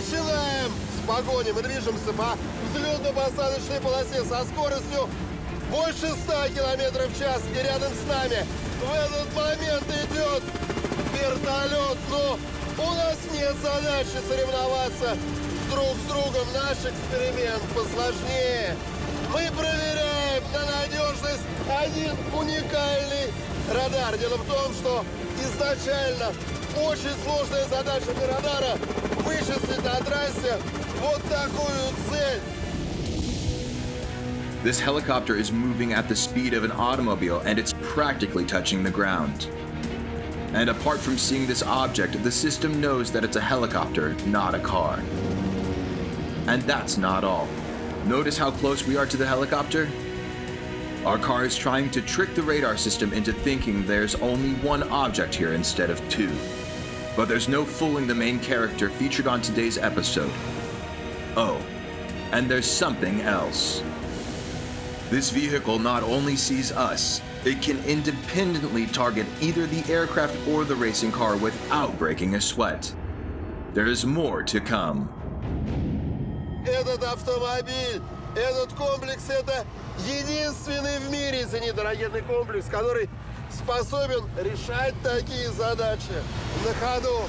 начинаем с погони. Мы движемся по взлетно-посадочной полосе со скоростью больше 100 километров в час. И рядом с нами в этот момент идет вертолет. Но у нас нет задачи соревноваться друг с другом. Наш эксперимент посложнее. Мы проверяем на надежность один уникальный радар. Дело в том, что изначально очень сложная задача для радара вычислить на трассе вот такую цель. This helicopter is moving at the speed of an automobile and it's practically touching the ground. And apart from seeing this object, the system knows that it's a helicopter, not a car. And that's not all. Notice how close we are to the helicopter? Our car is trying to trick the radar system into thinking there's only one object here instead of two. But there's no fooling the main character featured on today's episode. Oh, and there's something else. This vehicle not only sees us, it can independently target either the aircraft or the racing car without breaking a sweat. There is more to come. Этот автомобиль, этот комплекс, это единственный в мире зенитно-ракетный комплекс, который способен решать такие задачи на ходу.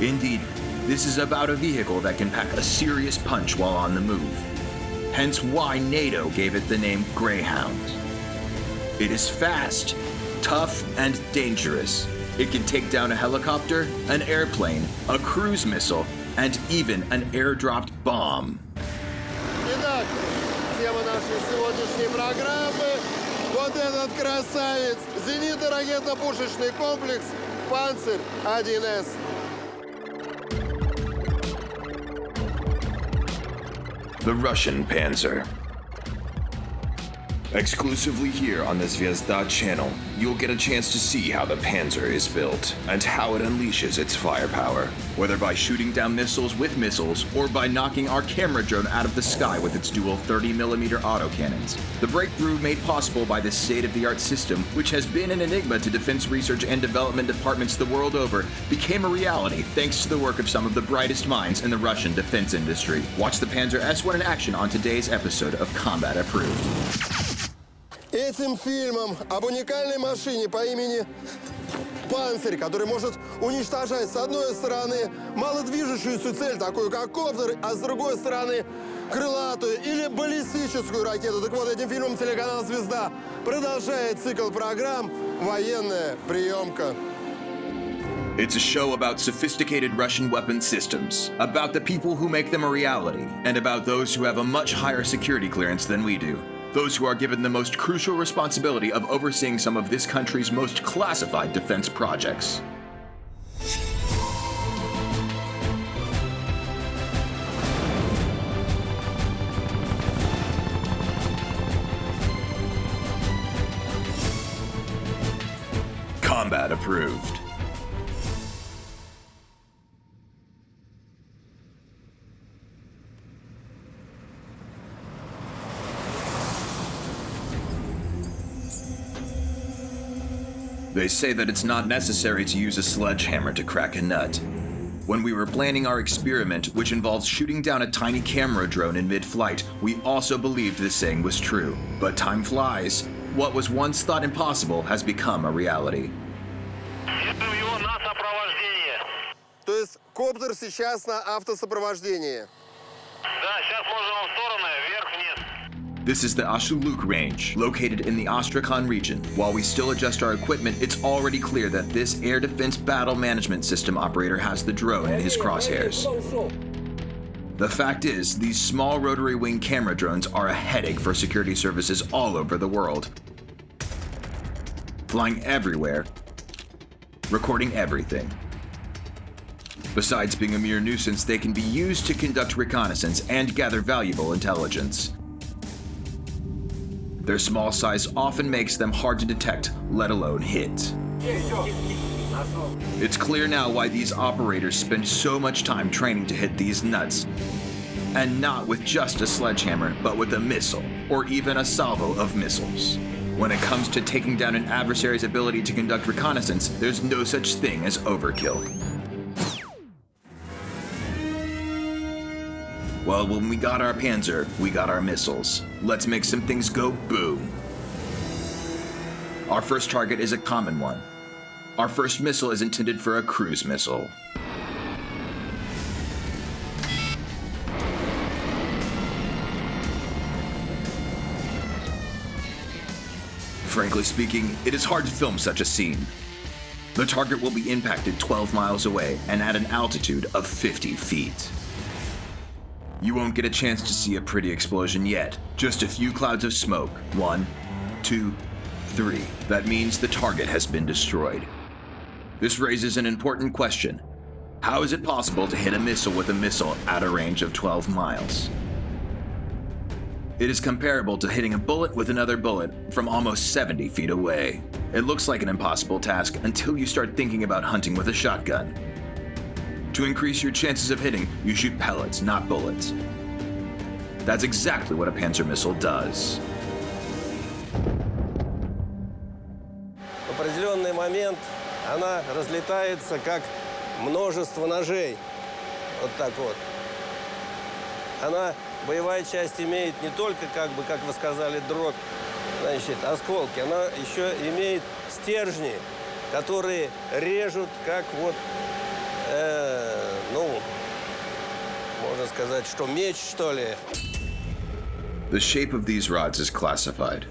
Indeed, this is about a vehicle that can pack a serious punch while on the move. Hence why NATO gave it the name Greyhound. It is fast, tough, and dangerous. It can take down a helicopter, an airplane, a cruise missile, and even an airdropped bomb. Итак, тема нашей сегодняшней программы – вот этот красавец, зенитно-ракетно-пушечный комплекс «Панцирь-1С». The Russian Panzer. Exclusively here on the Zvezda channel, you'll get a chance to see how the Panzer is built and how it unleashes its firepower, whether by shooting down missiles with missiles or by knocking our camera drone out of the sky with its dual 30mm autocannons. The breakthrough made possible by this state-of-the-art system, which has been an enigma to defense research and development departments the world over, became a reality thanks to the work of some of the brightest minds in the Russian defense industry. Watch the Panzer S1 in action on today's episode of Combat Approved. Этим фильмом об уникальной машине по имени «Панцирь», который может уничтожать с одной стороны малодвижущуюся цель, такую как коптер, а с другой стороны крылатую или баллистическую ракету. Так вот, этим фильмом телеканал «Звезда» продолжает цикл программ «Военная приемка». It's a show about sophisticated Russian weapon systems, about the people who make them a reality, and about those who have a much higher security clearance than we do. Those who are given the most crucial responsibility of overseeing some of this country's most classified defense projects. Combat approved. They say that it's not necessary to use a sledgehammer to crack a nut. When we were planning our experiment, which involves shooting down a tiny camera drone in mid-flight, we also believed this saying was true. But time flies. What was once thought impossible has become a reality. Веду его на сопровождение. То есть коптер сейчас на автосопровождении. Да, сейчас можем в стороны, вверх-вниз. this is the Ashuluk range, located in the Astrakhan region. While we still adjust our equipment, it's already clear that this air defense battle management system operator has the drone in his crosshairs. The fact is, these small rotary wing camera drones are a headache for security services all over the world. Flying everywhere, recording everything. Besides being a mere nuisance, they can be used to conduct reconnaissance and gather valuable intelligence. Their small size often makes them hard to detect, let alone hit. It's clear now why these operators spend so much time training to hit these nuts. And not with just a sledgehammer, but with a missile, or even a salvo of missiles. When it comes to taking down an adversary's ability to conduct reconnaissance, there's no such thing as overkill. Well, when we got our Panzer, we got our missiles. Let's make some things go boom. Our first target is a common one. Our first missile is intended for a cruise missile. Frankly speaking, it is hard to film such a scene. The target will be impacted 12 miles away and at an altitude of 50 feet. You won't get a chance to see a pretty explosion yet, just a few clouds of smoke. One, two, three. That means the target has been destroyed. This raises an important question. How is it possible to hit a missile with a missile at a range of 12 miles? It is comparable to hitting a bullet with another bullet from almost 70 feet away. It looks like an impossible task until you start thinking about hunting with a shotgun. To increase your chances of hitting, you shoot pellets, not bullets. That's exactly what a Panzer missile does. В определенный момент она разлетается как множество ножей. Вот так вот. Она, боевая часть имеет не только, как бы, как вы сказали, дробь, значит, осколки, она еще имеет стержни, которые режут, как вот, э, ну, можно сказать, что меч, что ли. The shape of these rods is classified,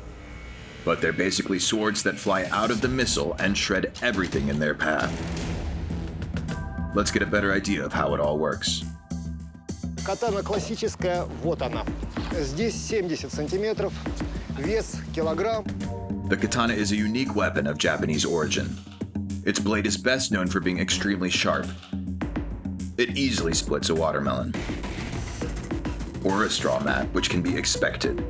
but they're basically swords that fly out of the missile and shred everything in their path. Let's get a better idea of how it all works. Катана классическая, вот она. Здесь 70 сантиметров, вес килограмм. The katana is a unique weapon of Japanese origin. Its blade is best known for being extremely sharp. It easily splits a watermelon. Or a straw mat, which can be expected.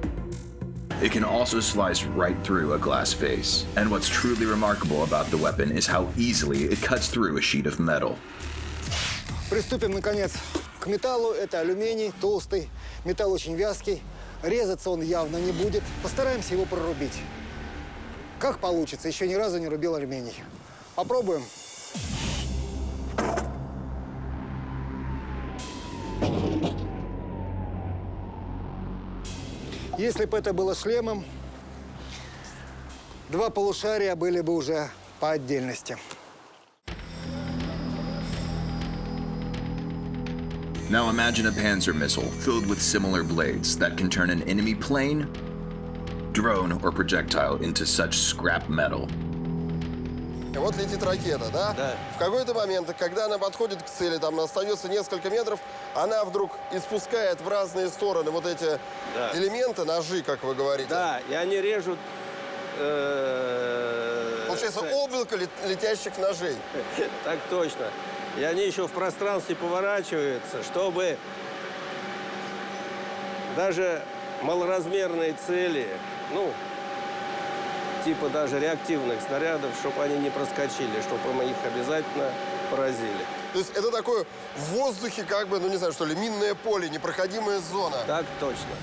It can also slice right through a glass vase. And what's truly remarkable about the weapon is how easily it cuts through a sheet of metal. Приступим, наконец, к металлу. Это алюминий, толстый. Металл очень вязкий. Резаться он явно не будет. Постараемся его прорубить. Как получится, еще ни разу не рубил алюминий. Попробуем. Если бы это было шлемом, два полушария были бы уже по отдельности. Now imagine a Panzer missile filled with similar blades that can turn an enemy plane, drone, or projectile into such scrap metal. И вот летит ракета, да? Да. В какой-то момент, когда она подходит к цели, там остается несколько метров, она вдруг испускает в разные стороны вот эти Да. элементы, ножи, как вы говорите. Да, и они режут... э, Получается ц- облако лет- летящих ножей. Так точно. И они еще в пространстве поворачиваются, чтобы даже малоразмерные цели, ну, типа даже реактивных снарядов, чтобы они не проскочили, чтобы мы их обязательно поразили. То есть это такое в воздухе, как бы, ну не знаю, что ли, минное поле, непроходимая зона. Так точно.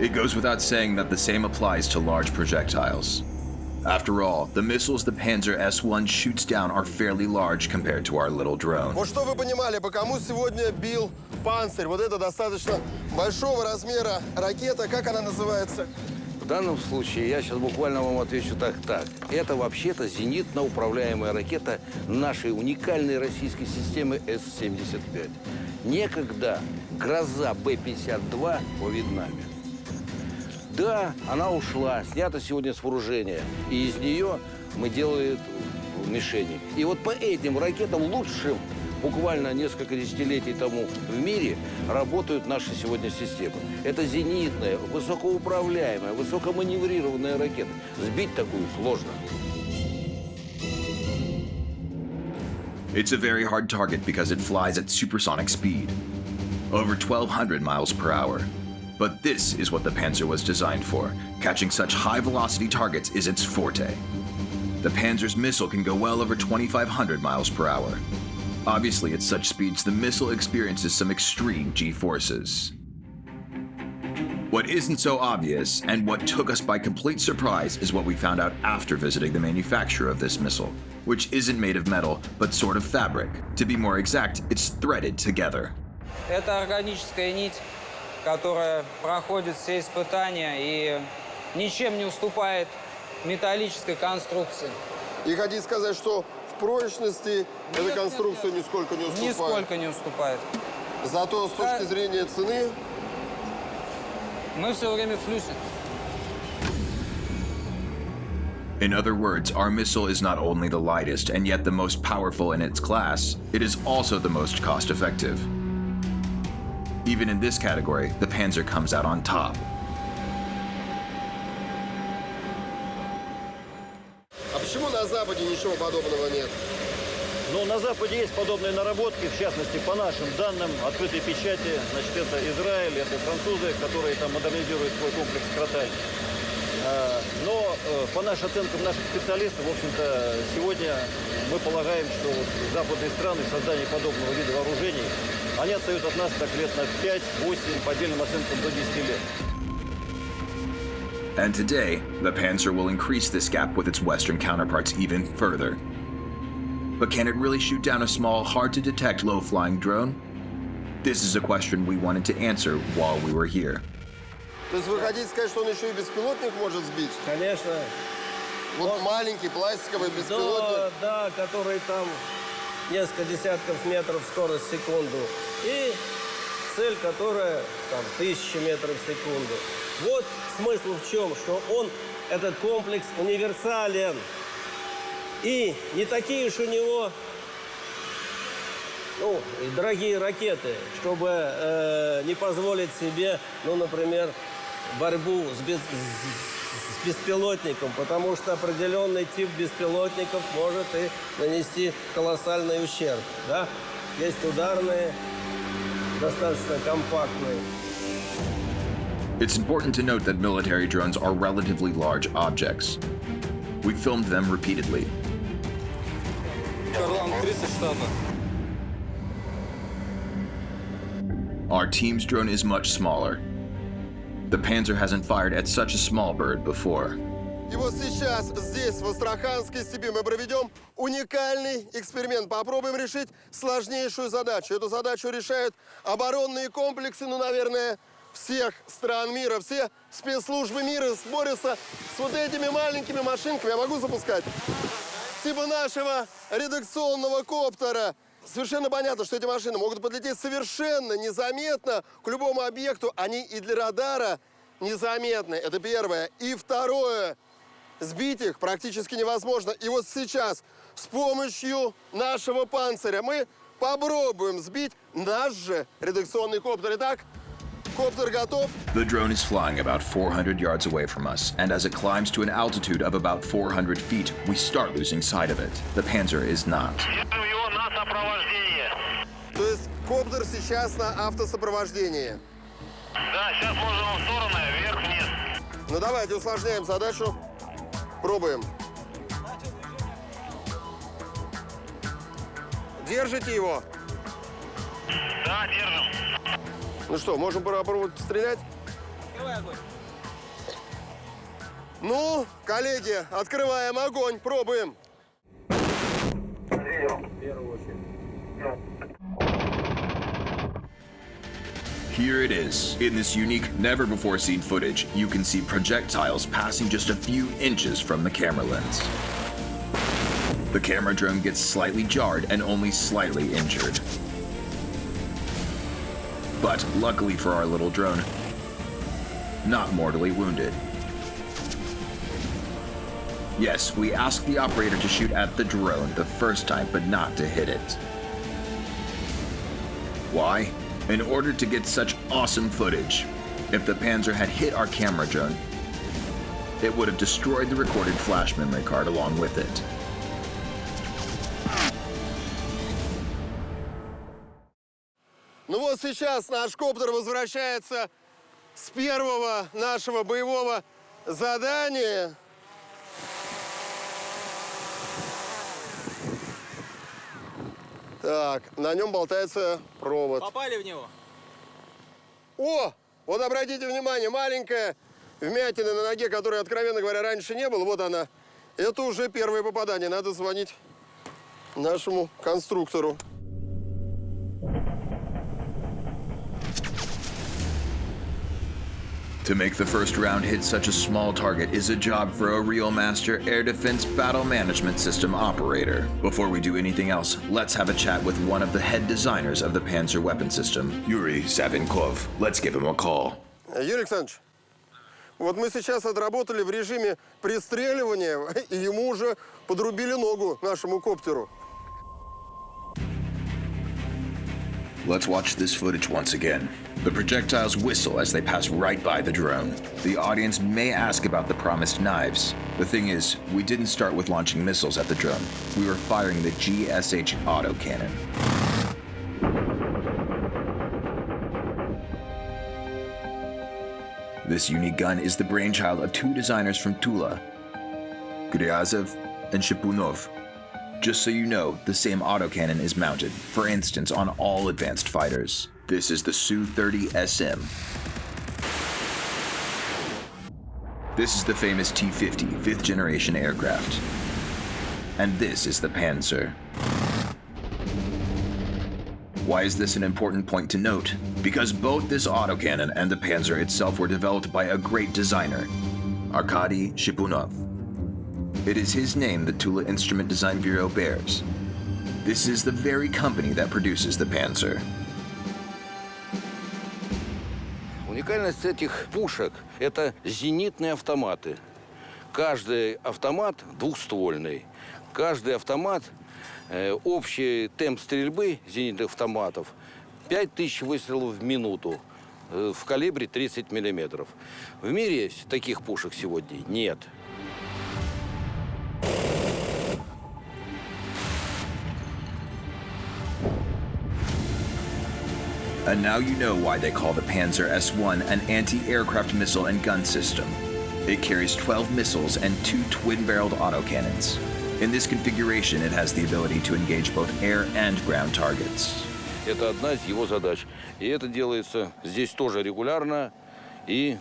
It goes without saying that the same applies to large projectiles. After all, the missiles the Panzer S-1 shoots down are fairly large compared to our little drone. Вот что вы понимали, по кому сегодня бил панцирь? Вот это достаточно большого размера ракета, как она называется? В данном случае я сейчас буквально вам отвечу так, так. Это вообще-то зенитно-управляемая ракета нашей уникальной российской системы С-75. Некогда гроза Б-52 во Вьетнаме. Да, она ушла, снята сегодня с вооружения. И из нее мы делаем мишени. И вот по этим ракетам лучшим буквально несколько десятилетий тому в мире работают наши сегодня системы. Это зенитная, высокоуправляемая, высокоманеврированная ракета. Сбить такую сложно. It's a very hard target because it flies at supersonic speed, over 1200 miles per hour. But this is what the Panzer was designed for. Catching such high velocity targets is its forte. The Panzer's missile can go well over 2500 miles per hour. Obviously, at such speeds, the missile experiences some extreme g forces. What isn't so obvious, and what took us by complete surprise, is what we found out after visiting the manufacturer of this missile, which isn't made of metal, but sort of fabric. To be more exact, it's threaded together. Это органическая нить, которая проходит все испытания и ничем не уступает металлической конструкции. И хотите сказать, что в прочности эта нет, конструкция нет. нисколько не уступает? Нисколько не уступает. Зато с точки Да. зрения цены Мы все время в плюсе. In other words, our missile is not only the lightest and yet the most powerful in its class, it is also the most cost effective. Even in this category, the Panzer comes out on top. Ничего подобного нет? Но на Западе есть подобные наработки, в частности, по нашим данным, открытой печати, значит, это Израиль, это французы, которые там модернизируют свой комплекс «Кроталь». А, Но э, по нашим оценкам наших специалистов, в общем-то, сегодня мы полагаем, что вот западные страны в создании подобного вида вооружений, они отстают от нас так лет на 5-8, по отдельным оценкам до 10 лет. And today, the Panzer will increase this gap with its Western counterparts even further. But can it really shoot down a small, hard to detect low flying drone? This is a question we wanted to answer while we were here. То есть вы хотите сказать, что он еще и беспилотник может сбить? Конечно. Вот маленький пластиковый беспилотник. Да, да, который там несколько десятков метров скорость в секунду. И цель, которая там тысячи метров в секунду. Вот смысл в чем, что он, этот комплекс универсален. И не такие уж у него ну, дорогие ракеты, чтобы э, не позволить себе, ну, например, борьбу с, без- с беспилотником, потому что определенный тип беспилотников может и нанести колоссальный ущерб. Да? Есть ударные, достаточно компактные. It's important to note that military drones are relatively large objects. We filmed them repeatedly. Карлан 30 штатов. Our team's drone is much smaller. The Panzer hasn't fired at such a small bird before. И вот сейчас здесь, в Астраханской степи, мы проведем уникальный эксперимент. Попробуем решить сложнейшую задачу. Эту задачу решают оборонные комплексы, ну, наверное, всех стран мира. Все спецслужбы мира борются с вот этими маленькими машинками. Я могу запускать? Типа нашего редакционного коптера. Совершенно понятно, что эти машины могут подлететь совершенно незаметно к любому объекту. Они и для радара незаметны. Это первое. И второе. Сбить их практически невозможно. И вот сейчас с помощью нашего панциря мы попробуем сбить наш же редакционный коптер. Итак, коптер готов. The drone is flying about 400 yards away from us, and as it climbs to an altitude of about 400 feet, we start losing sight of it. The Panzer is not. Держим его на сопровождение. То есть коптер сейчас на автосопровождении. Да, сейчас можем в стороны, вверх-вниз. Ну давайте усложняем задачу. Пробуем. Держите его. Да, держим. Ну что, можем попробовать стрелять? Ну, коллеги, открываем огонь, пробуем. Here it is. In this unique, never before seen footage, you can see projectiles passing just a few inches from the camera lens. The camera drone gets slightly jarred and only slightly injured. But luckily for our little drone, not mortally wounded. Yes, we asked the operator to shoot at the drone the first time, but not to hit it. Why? In order to get such awesome footage. If the Panzer had hit our camera drone, it would have destroyed the recorded flash memory card along with it. Ну вот сейчас наш коптер возвращается с первого нашего боевого задания. Так, на нем болтается провод. Попали в него? О, Вот обратите внимание, маленькая вмятина на ноге, которой, откровенно говоря, раньше не было, вот она. Это уже первое попадание. Надо звонить нашему конструктору. To make the first round hit such a small target is a job for a real master air defense battle management system operator. Before we do anything else, let's have a chat with one of the head designers of the Panzer weapon system, Yuri Savinkov. Let's give him a call. Юрий Александрович, вот мы сейчас отработали в режиме пристреливания, и ему уже подрубили ногу нашему коптеру. Let's watch this footage once again. The projectiles whistle as they pass right by the drone. The audience may ask about the promised knives. The thing is, we didn't start with launching missiles at the drone. We were firing the GSH autocannon. This unique gun is the brainchild of two designers from Tula, Gryazev and Shipunov. Just so you know, the same autocannon is mounted, for instance, on all advanced fighters. This is the Su-30 SM. This is the famous T-50, fifth generation aircraft. And this is the Panzer. Why is this an important point to note? Because both this autocannon and the Panzer itself were developed by a great designer, Arkady Shipunov. It is his name the Tula Instrument Design Bureau bears. This is the very company that produces the Panzer. Уникальность этих пушек – это зенитные автоматы. Каждый автомат двухствольный. Каждый автомат, э, общий темп стрельбы зенитных автоматов – 5000 выстрелов в минуту э, в калибре 30 миллиметров. В мире таких пушек сегодня нет. And now you know why they call the Panzer S1 an anti-aircraft missile and gun system. It carries 12 missiles and two twin-barreled autocannons. In this configuration, it has the ability to engage both air and ground targets. Это одна из его задач. И это делается здесь тоже регулярно и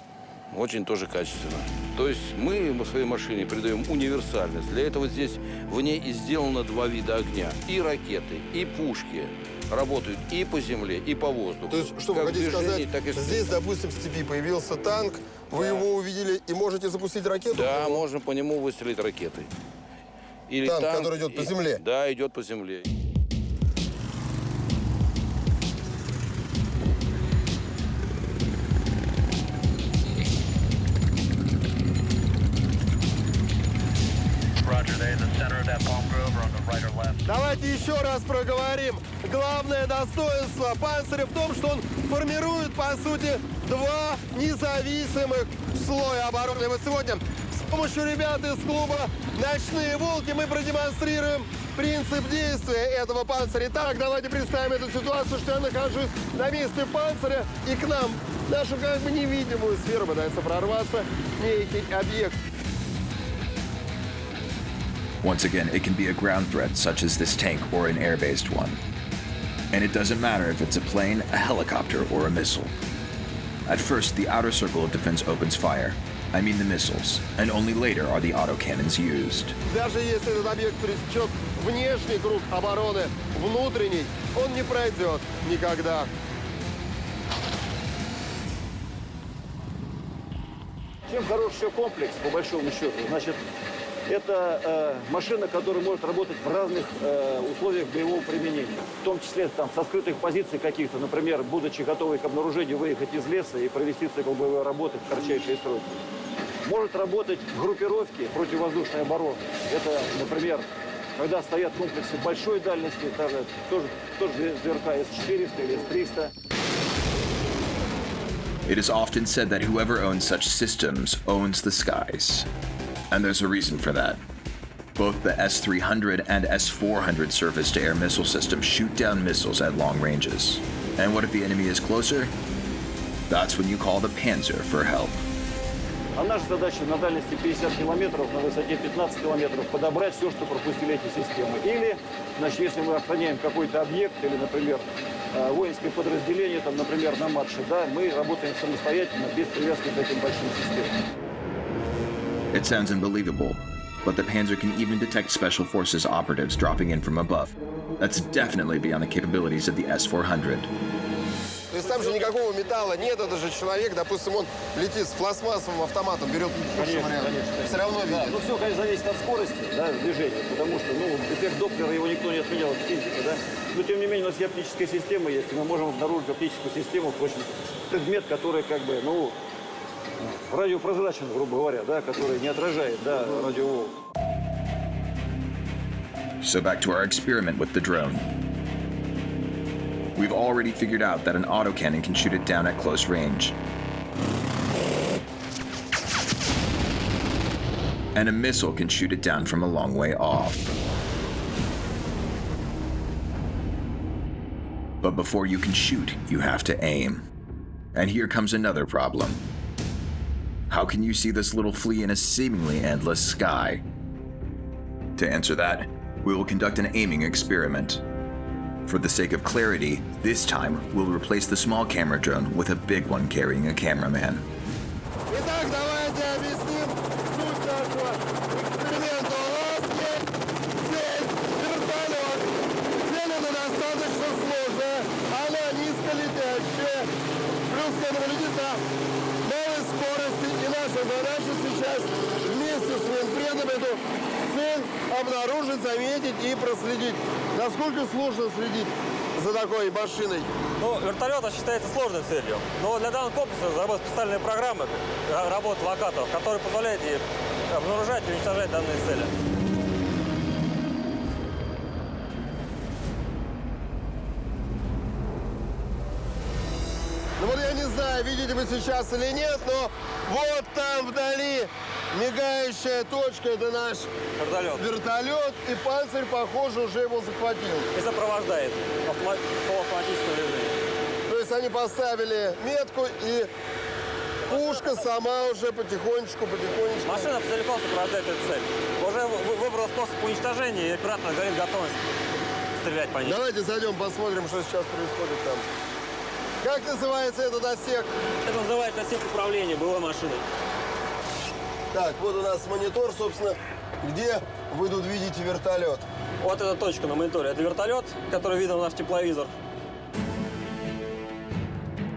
очень тоже качественно. То есть мы в своей машине придаем универсальность. Для этого здесь в ней и сделано два вида огня. И ракеты, и пушки Работают и по земле, и по воздуху. То есть, что вы Как хотите в движении, сказать, и здесь, допустим, в степи появился танк, вы его увидели и можете запустить ракету? Да, можно по нему выстрелить ракетой. Или Танк, который идет по и- земле? Да, идет по земле. Давайте еще раз проговорим. Главное достоинство панциря в том, что он формирует, по сути, два независимых слоя обороны. Вот сегодня с помощью ребят из клуба «Ночные волки» мы продемонстрируем принцип действия этого панциря. Итак, давайте представим эту ситуацию, что я нахожусь на месте панциря, и к нам, нашу как бы невидимую сферу, пытается прорваться некий объект. Once again, it can be a ground threat, such as this tank or an air based one. And it doesn't matter if it's a plane, a helicopter, or a missile. At first, the outer circle of defense opens fire. I mean the missiles, and only later are the autocannons used. Даже если этот объект пересечет внешний круг обороны, внутренний, он не пройдет никогда. Чем хорош еще комплекс, по большому счету? Значит, это э, машина, которая может работать в разных э, условиях боевого применения. В том числе там, со скрытых позиций каких-то, например, будучи готовы к обнаружению, выехать из леса и провести цикл боевой работы в кратчайшие сроки. Может работать в группировке противовоздушной обороны. Это, например, когда стоят комплексы большой дальности, даже тоже, тоже ЗРК С-400 или С-300. It is often said that whoever owns such systems owns the skies. And there's a reason for that. Both the S 300 and S 400 surface to air missile systems shoot down missiles at long ranges. And what if the enemy is closer? That's when you call the Panzer for help. А наша задача на дальности 50 километров, на высоте 15 километров подобрать все, что пропустили эти системы. Или, значит, если мы охраняем какой-то объект или, например, э, воинское подразделение, там, например, на марше, да, мы работаем самостоятельно, без привязки к этим большим системам. It sounds unbelievable, but the Panzer can even detect Special Forces operatives dropping in from above. That's definitely beyond the capabilities of the S 400. То есть там же никакого металла нет, это же человек, допустим, он летит с пластмассовым автоматом, берет Конечно, вариант. конечно. Все равно Да, видит. ну все, конечно, зависит от скорости да, движения, потому что, ну, эффект Доплера его никто не отменял, это физика, да. Но, тем не менее, у нас и оптическая система есть, и мы можем обнаружить оптическую систему, очень предмет, который, как бы, ну, радиопрозрачен, грубо говоря, да, который не отражает, да, радиоволн. So back to our experiment with the drone. We've already figured out that an autocannon can shoot it down at close range. And a missile can shoot it down from a long way off. But before you can shoot, you have to aim. And here comes another problem. How can you see this little flea in a seemingly endless sky? To answer that, we will conduct an aiming experiment. For the sake of clarity, this time we'll replace the small camera drone with a big one carrying a cameraman. Наша задача сейчас вместе с военпредом эту цель обнаружить, заметить и проследить. Насколько сложно следить за такой машиной? Ну, вертолет считается сложной целью. Но для данного комплекса разработаны специальные программы ра- работы локаторов, которые позволяют ей обнаружать и уничтожать данные цели. Видите вы сейчас или нет, но вот там вдали мигающая точка, это наш Вертолет. вертолет, и панцирь, похоже, уже его захватил. И сопровождает по автоматическому режиму. То есть они поставили метку, и пушка сама уже потихонечку, потихонечку. Машина целиком сопровождает эту цель. Уже вы- выбрал способ уничтожения, и оператор говорит готовность стрелять по ней. Давайте зайдем, посмотрим, что сейчас происходит там. Как называется этот отсек? Это называется отсек управления боевой машиной. Так, вот у нас монитор, собственно, где вы тут видите вертолет. Вот эта точка на мониторе. Это вертолет, который виден у нас в тепловизор.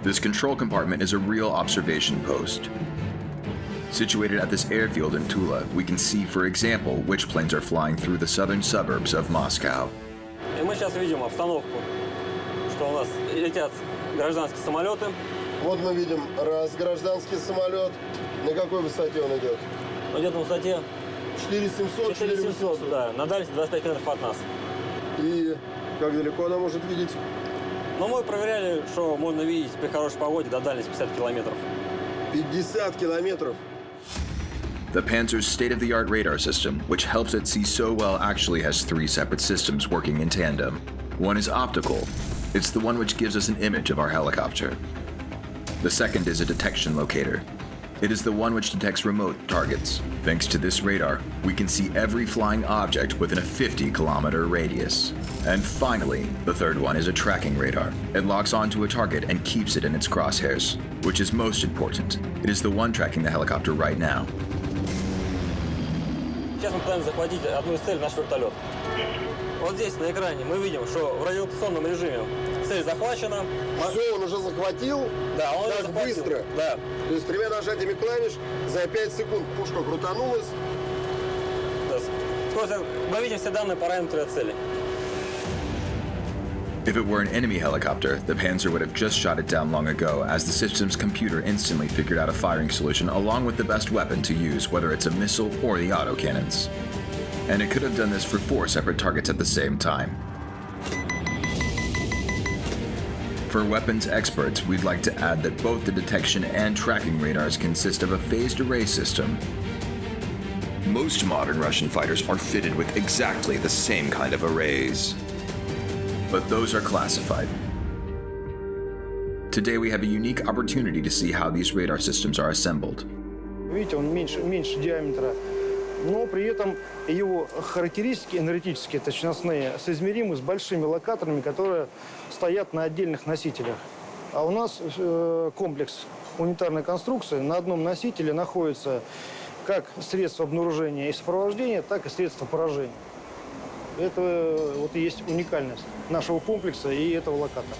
This control compartment is a real observation post. Situated at this airfield in Tula, we can see, for example, which planes are flying through the southern suburbs of Moscow. И мы сейчас видим обстановку, что у нас летят гражданские самолеты. Вот мы видим раз гражданский самолет. На какой высоте он идет? Он идет на высоте 4700, 4700, 4800. да, на дальности 25 метров от нас. И как далеко она может видеть? Но мы проверяли, что можно видеть при хорошей погоде до дальности 50 километров. 50 километров. The Panzer's state of the art radar system, which helps it see so well, actually has three separate systems working in tandem. One is optical, it's the one which gives us an image of our helicopter. The second is a detection locator. It is the one which detects remote targets. Thanks to this radar, we can see every flying object within a 50 kilometer radius. And finally, the third one is a tracking radar. It locks onto a target and keeps it in its crosshairs, which is most important. It is the one tracking the helicopter right now. Сейчас мы пытаемся захватить одну из целей, наш вертолет. Вот здесь на экране мы видим, что в радиолокационном режиме цель захвачена. Все, он уже захватил. Да, он так уже захватил. быстро. Да. То есть тремя нажатиями клавиш за 5 секунд пушка крутанулась. да. Скорость- Мы видим все данные параметры цели. If it were an enemy helicopter, the Panzer would have just shot it down long ago, as the system's computer instantly figured out a firing solution along with the best weapon to use, whether it's a missile or the autocannons. And it could have done this for four separate targets at the same time. For weapons experts, we'd like to add that both the detection and tracking radars consist of a phased array system. Most modern Russian fighters are fitted with exactly the same kind of arrays but those are classified. Today we have a unique opportunity to see how these radar systems are assembled. Видите, он меньше, меньше диаметра, но при этом его характеристики энергетические, точностные, соизмеримы с большими локаторами, которые стоят на отдельных носителях. А у нас э, комплекс унитарной конструкции. На одном носителе находится как средство обнаружения и сопровождения, так и средство поражения. Это э, вот и есть уникальность нашего комплекса и этого локатора.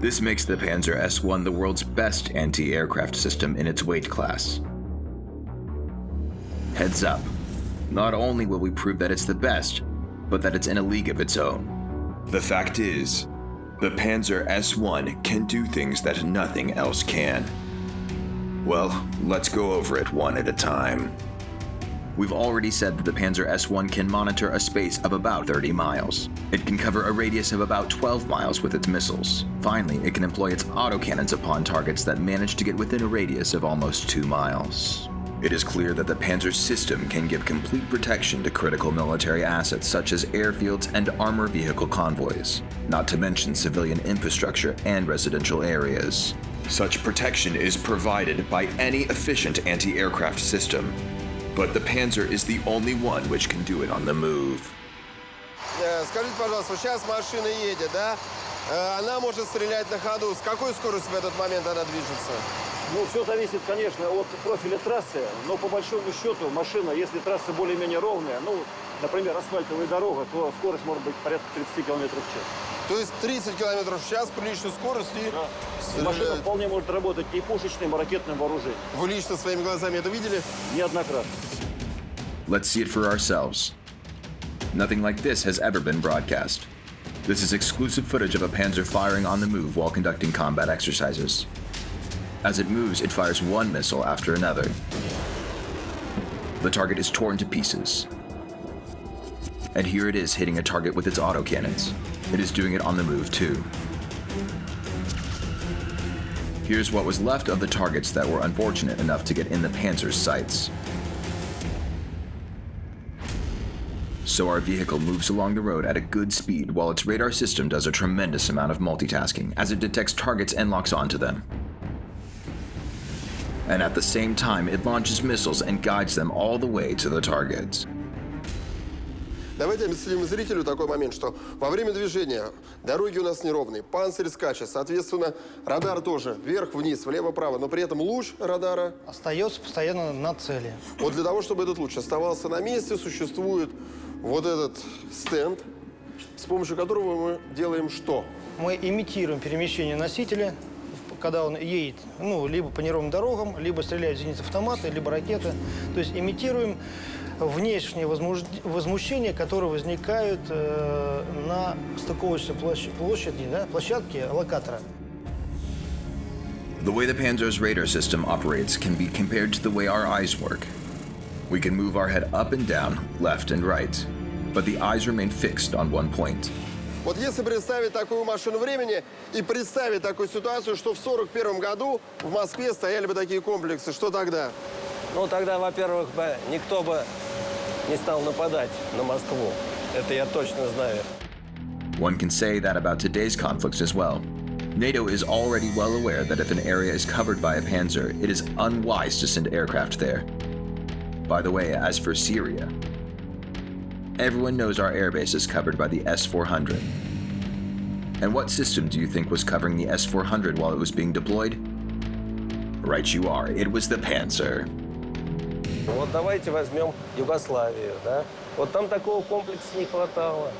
This makes the Panzer S1 the world's best anti aircraft system in its weight class. Heads up, not only will we prove that it's the best, but that it's in a league of its own. The fact is, the Panzer S1 can do things that nothing else can. Well, let's go over it one at a time. We've already said that the Panzer S1 can monitor a space of about 30 miles. It can cover a radius of about 12 miles with its missiles. Finally, it can employ its autocannons upon targets that manage to get within a radius of almost 2 miles. It is clear that the Panzer system can give complete protection to critical military assets such as airfields and armor vehicle convoys, not to mention civilian infrastructure and residential areas. Such protection is provided by any efficient anti aircraft system, but the Panzer is the only one which can do it on the move. Э, Скажите, пожалуйста, сейчас машина едет, да? Э, Она может стрелять на ходу. С какой скоростью в этот момент она движется? Ну, все зависит, конечно, от профиля трассы, но по большому счету машина, если трасса более-менее ровная, ну, например, асфальтовая дорога, то скорость может быть порядка 30 км в час. То есть 30 километров в час приличной скорости. И машина стреляет. вполне может работать и пушечным, и ракетным вооружением. Вы лично своими глазами это видели? Неоднократно. Let's see it for ourselves. Nothing like this has ever been broadcast. This is exclusive footage of a Panzer firing on the move while conducting combat exercises. As it moves, it fires one missile after another. The target is torn to pieces. And here it is hitting a target with its autocannons. It is doing it on the move too. Here's what was left of the targets that were unfortunate enough to get in the Panzer's sights. So our vehicle moves along the road at a good speed while its radar system does a tremendous amount of multitasking as it detects targets and locks onto them. And at the same time, it launches missiles and guides them all the way to the targets. Давайте объясним зрителю такой момент, что во время движения дороги у нас неровные, панцирь скачет, соответственно, радар тоже вверх-вниз, влево-право, но при этом луч радара, Остается постоянно на цели. вот для того, чтобы этот луч оставался на месте, существует вот этот стенд, с помощью которого мы делаем что? Мы имитируем перемещение носителя, когда он едет, ну, либо по неровным дорогам, либо стреляют зенит автоматы, либо ракеты. То есть имитируем внешние возмущения, которые возникают э, на стыковочной площ- площади, да, площадке локатора. The way the Panzer's radar system operates can be compared to the way our eyes work. We can move our head up and down, left and right, but the eyes remain fixed on one point. Вот если представить такую машину времени и представить такую ситуацию, что в 41 году в Москве стояли бы такие комплексы, что тогда? Ну, тогда, во-первых, бы никто бы не стал нападать на Москву. Это я точно знаю. One can say that about today's conflicts as well. NATO is already well aware that if an area is covered by a panzer, it is unwise to send aircraft there. By the way, as for Syria, everyone knows our airbase is covered by the S 400. And what system do you think was covering the S 400 while it was being deployed? Right, you are. It was the Panzer. Вот давайте возьмем Югославию, да? Вот там такого комплекса не хватало.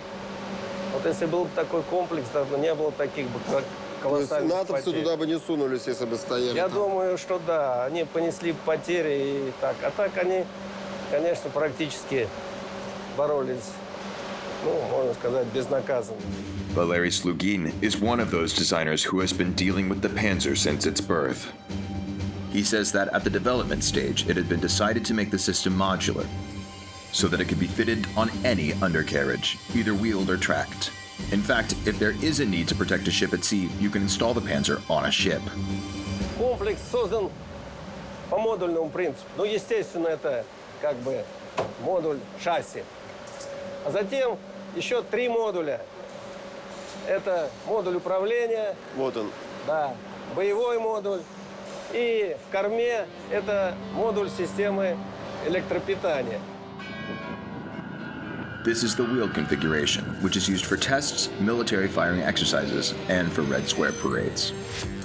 Вот если был бы такой комплекс, то не было таких бы как То есть колоссальных натовцы потерь. туда бы не сунулись, если бы стояли. Я там. думаю, что да, они понесли потери и так. А так они, конечно, практически боролись, ну, можно сказать, безнаказанно. Valery Slugin is one of those designers who has been dealing with the Panzer since its birth. He says that at the development stage, it had been decided to make the system modular, so that it could be fitted on any undercarriage, either wheeled or tracked. In fact, if there is a need to protect a ship at sea, you can install the Panzer on a ship. Комплекс создан по модульному принципу. Ну, естественно, это как бы модуль шасси. А затем еще три модуля. Это модуль управления, Вот он. да, боевой модуль И в корме это модуль системы электропитания. This is the wheel configuration, which is used for tests, military firing exercises, and for Red Square parades.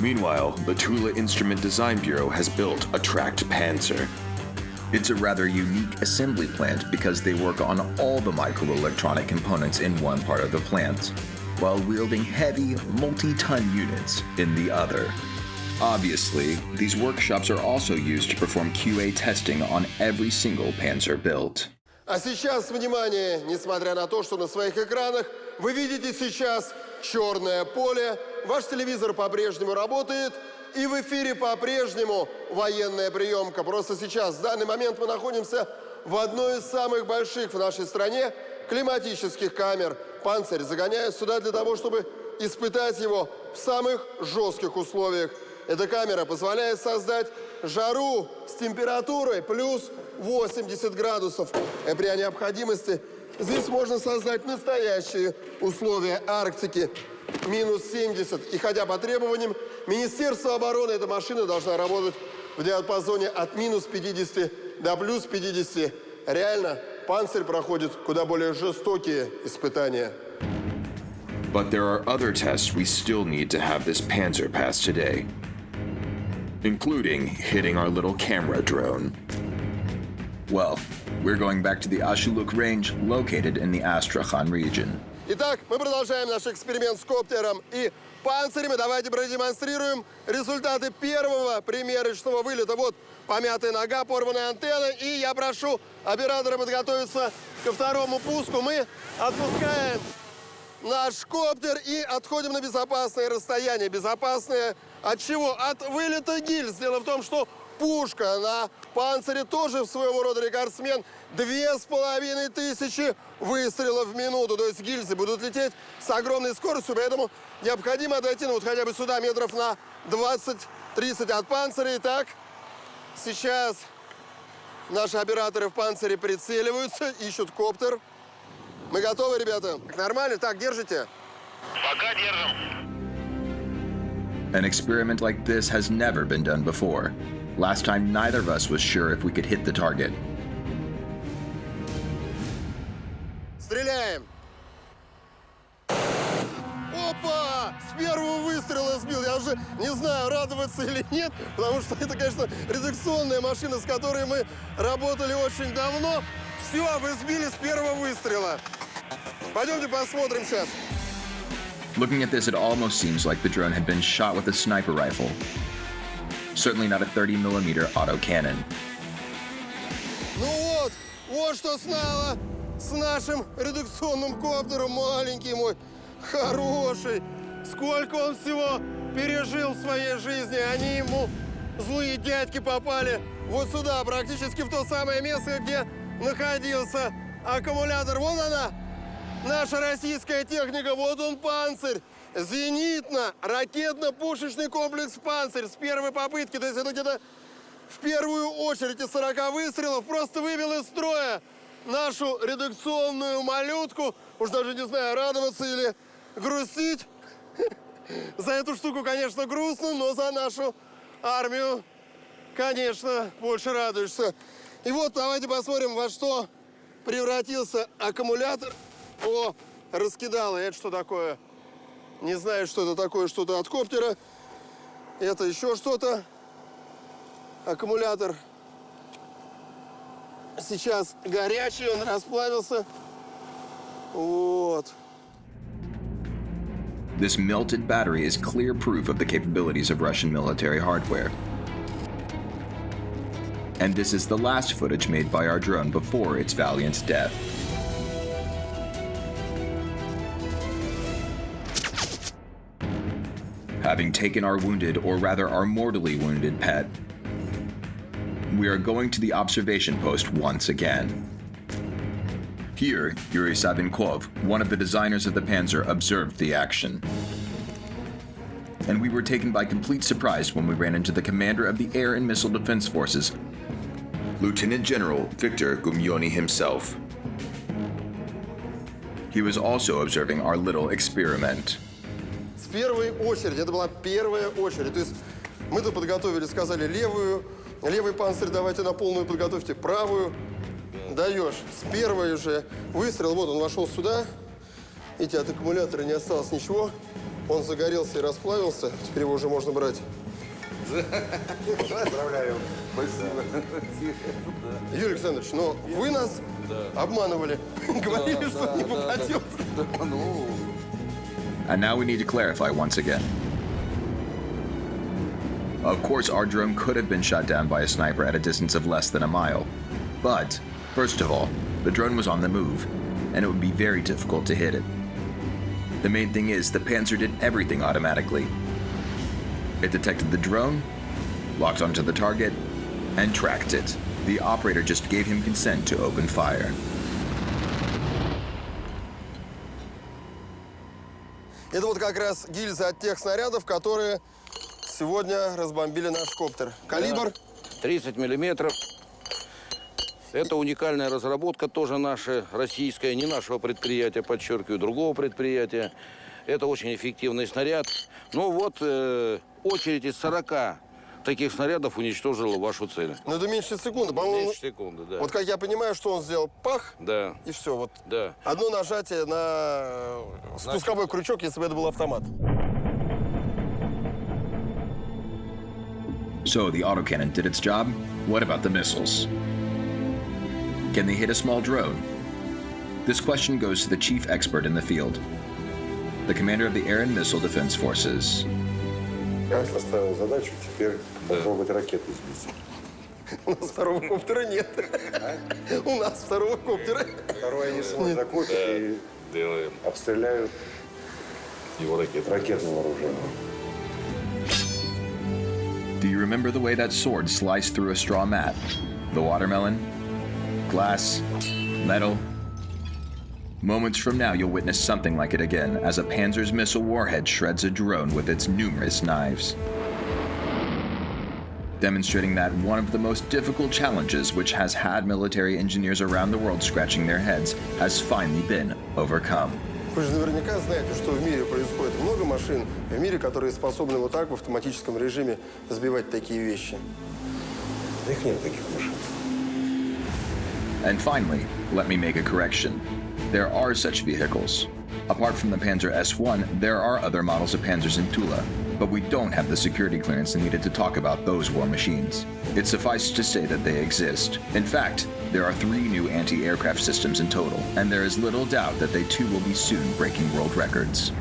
Meanwhile, the Tula Instrument Design Bureau has built a tracked Panzer. It's a rather unique assembly plant because they work on all the microelectronic components in one part of the plant, while wielding heavy, multi ton units in the other. Obviously, these workshops are also used to perform QA testing on every single Panzer built. А сейчас, внимание, несмотря на то, что на своих экранах вы видите сейчас черное поле, ваш телевизор по-прежнему работает, и в эфире по-прежнему военная приемка. Просто сейчас, в данный момент мы находимся в одной из самых больших в нашей стране климатических камер. Панцирь загоняют сюда для того, чтобы испытать его в самых жестких условиях. Эта камера позволяет создать жару с температурой плюс 80 градусов. И при необходимости здесь можно создать настоящие условия Арктики. Минус 70. И хотя по требованиям Министерства обороны эта машина должна работать в диапазоне от минус 50 до плюс 50. Реально, панцирь проходит куда более жестокие испытания. But there are other tests we still need to have this Panzer pass today, including hitting our little camera drone. Well, we're going back to the Ashuluk range located in the Astrakhan region. Итак, мы продолжаем наш эксперимент с коптером и панцирями. Давайте продемонстрируем результаты первого примерочного вылета. Вот помятая нога, порванная антенна. И я прошу оператора подготовиться ко второму пуску. Мы отпускаем наш коптер и отходим на безопасное расстояние. Безопасное от чего? От вылета гильз. Дело в том, что пушка на панцире тоже в своего рода рекордсмен. Две с половиной тысячи выстрелов в минуту. То есть гильзы будут лететь с огромной скоростью, поэтому необходимо отойти, ну вот хотя бы сюда метров на 20-30 от панциря. Итак, сейчас наши операторы в панцире прицеливаются, ищут коптер. Мы готовы, ребята? Нормально? Так, держите? Пока держим. An experiment like this has never been done before. Last time, neither of us was sure if we could hit the target. Стреляем! Опа! С первого выстрела сбил. Я уже не знаю, радоваться или нет, потому что это, конечно, редакционная машина, с которой мы работали очень давно. Все, вы сбили с первого выстрела. Пойдемте посмотрим сейчас. Looking at this, it almost seems like the drone had been shot with a sniper rifle. Certainly not a 30mm autocannon. Ну вот, вот что стало с нашим редакционным коптером, маленький мой, хороший. Сколько он всего пережил в своей жизни. Они ему, злые дядьки, попали вот сюда, практически в то самое место, где находился аккумулятор. Вон она, наша российская техника, вот он панцирь. Зенитно-ракетно-пушечный комплекс «Панцирь» с первой попытки. То есть это где-то в первую очередь из 40 выстрелов просто вывел из строя нашу редакционную малютку. Уж даже не знаю, радоваться или грустить. За эту штуку, конечно, грустно, но за нашу армию, конечно, больше радуешься. И вот давайте посмотрим, во что превратился аккумулятор. О, раскидало. Это что такое? Не знаю, что это такое, что-то от коптера. Это еще что-то. Аккумулятор сейчас горячий, он расплавился. Вот. This melted battery is clear proof of the capabilities of Russian military hardware. And this is the last footage made by our drone before its valiant death. Having taken our wounded, or rather our mortally wounded pet, we are going to the observation post once again. Here, Yuri Savinkov, one of the designers of the Panzer, observed the action. And we were taken by complete surprise when we ran into the commander of the Air and Missile Defense Forces, Lieutenant General Victor Gumenny himself. He was also observing our little experiment. Первой очереди, это была первая очередь. То есть Мы тут подготовили, сказали, левую, левый панцирь давайте на полную подготовьте, правую. Даешь. С первой уже выстрел, вот он вошел сюда. Видите, от аккумулятора не осталось ничего. Он загорелся и расплавился. Теперь его уже можно брать. Поздравляю. Спасибо. Юрий Александрович, но вы нас обманывали. Говорили, что не попадет. Ну, And now we need to clarify once again. Of course, our drone could have been shot down by a sniper at a distance of less than a mile. But, first of all, the drone was on the move, and it would be very difficult to hit it. The main thing is, the Panzer did everything automatically. It detected the drone, locked onto the target, and tracked it. The operator just gave him consent to open fire. Это вот как раз гильзы от тех снарядов, которые сегодня разбомбили наш коптер. Калибр 30 миллиметров. Это уникальная разработка, тоже наша, российская, не нашего предприятия, подчеркиваю, другого предприятия. Это очень эффективный снаряд. Ну вот, э, очередь из 40 таких снарядов уничтожила вашу цель. Ну, это меньше секунды. По-моему, Меньше секунды, да. вот как я понимаю, что он сделал, пах, Да, и все. Вот да. одно нажатие на э, спусковой крючок, если бы это был автомат. So the autocannon did its job. What about the missiles? Can they hit a small drone? This question goes to the chief expert in the field, the commander of the Air and Missile Defense Forces. Я поставил задачу теперь попробовать ракету сбить. У нас второго коптера нет. У нас второго коптера. Второе они свой закупят и Делаем обстреляют его ракеты. ракетным вооружением. Do you remember the way that sword sliced through a straw mat? The watermelon? Glass? Metal? Moments from now, you'll witness something like it again as a Panzer's missile warhead shreds a drone with its numerous knives. Demonstrating that one of the most difficult challenges which has had military engineers around the world scratching their heads has finally been overcome. Вы же наверняка знаете, что в мире происходит много машин, в мире, которые способны вот так в автоматическом режиме сбивать такие вещи. Да их нет таких машин. And finally, let me make a correction. There are such vehicles. Apart from the Panzer S1, there are other models of Panzers in Tula, but we don't have the security clearance needed to talk about those war machines. It suffices to say that they exist. In fact, there are three new anti aircraft systems in total, and there is little doubt that they too will be soon breaking world records.